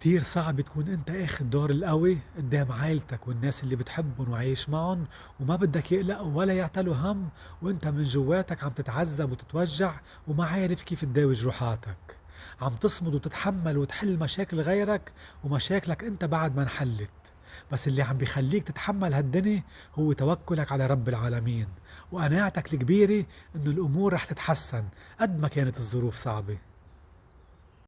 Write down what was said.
كتير صعب تكون أنت آخد دور القوي قدام عائلتك والناس اللي بتحبهم وعايش معهم وما بدّك يقلقوا ولا يعتلوا هَم وأنت من جوّاتك عم تتعذّب وتتوجّع وما عارف كيف تداوي جروحاتك، عم تصمد وتتحمّل وتحل مشاكل غيرك ومشاكلك أنت بعد ما انحلّت، بس اللي عم بيخلّيك تتحمّل هالدني هو توكُّلك على رب العالمين وقناعتك الكبيرة إنه الأمور رح تتحسّن قد ما كانت الظروف صعبة.